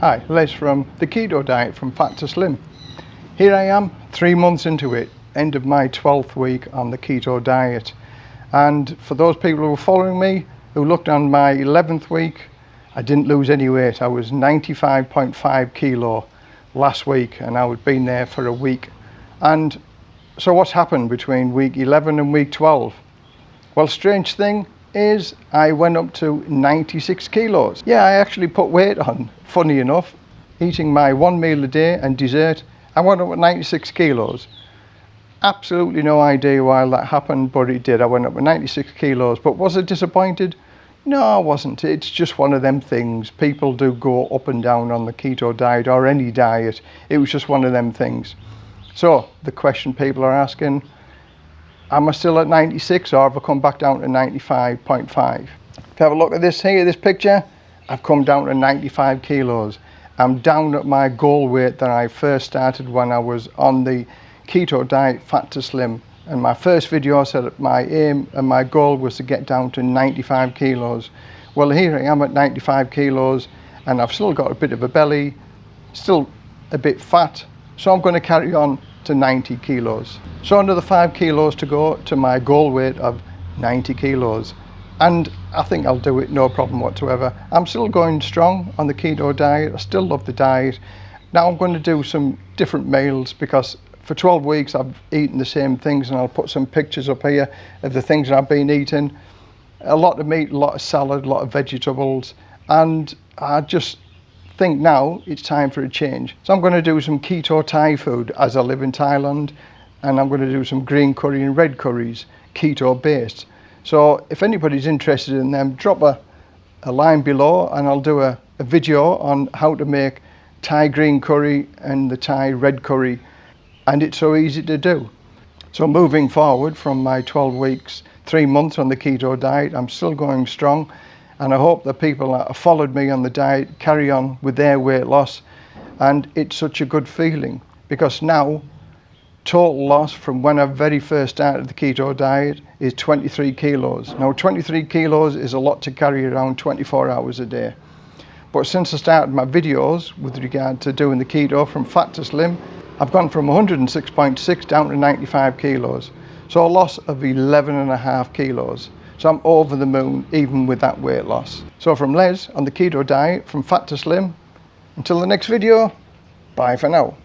Hi, Les from the Keto Diet from Fat to Slim. Here I am, three months into it, end of my 12th week on the keto diet. And for those people who are following me, who looked on my 11th week, I didn't lose any weight. I was 95.5 kilo last week and I had been there for a week. And so what's happened between week 11 and week 12? Well, strange thing, is I went up to 96 kilos. Yeah, I actually put weight on, funny enough, eating my one meal a day and dessert. I went up at 96 kilos. Absolutely no idea why that happened, but it did. I went up at 96 kilos. But was I disappointed? No, I wasn't. It's just one of them things. People do go up and down on the keto diet or any diet. It was just one of them things. So the question people are asking, am I still at 96 or have I come back down to 95.5? If you have a look at this here, this picture, I've come down to 95 kilos. I'm down at my goal weight that I first started when I was on the keto diet, fat to slim. And my first video said that my aim and my goal was to get down to 95 kilos. Well, here I am at 95 kilos and I've still got a bit of a belly, still a bit fat. So I'm going to carry on to 90 kilos. So another five kilos to go to my goal weight of 90 kilos. And I think I'll do it no problem whatsoever. I'm still going strong on the keto diet. I still love the diet. Now I'm going to do some different meals because for 12 weeks I've eaten the same things and I'll put some pictures up here of the things that I've been eating. A lot of meat, a lot of salad, a lot of vegetables. And I just think now it's time for a change. So I'm going to do some keto Thai food as I live in Thailand and I'm going to do some green curry and red curries, keto based. So if anybody's interested in them, drop a, a line below and I'll do a, a video on how to make Thai green curry and the Thai red curry and it's so easy to do. So moving forward from my 12 weeks, three months on the keto diet, I'm still going strong and I hope the people that have followed me on the diet carry on with their weight loss and it's such a good feeling because now total loss from when I very first started the keto diet is 23 kilos. Now 23 kilos is a lot to carry around 24 hours a day. But since I started my videos with regard to doing the keto from fat to slim, I've gone from 106.6 down to 95 kilos. So a loss of 11 and a half kilos. So I'm over the moon even with that weight loss. So from Les on the keto diet from fat to slim, until the next video, bye for now.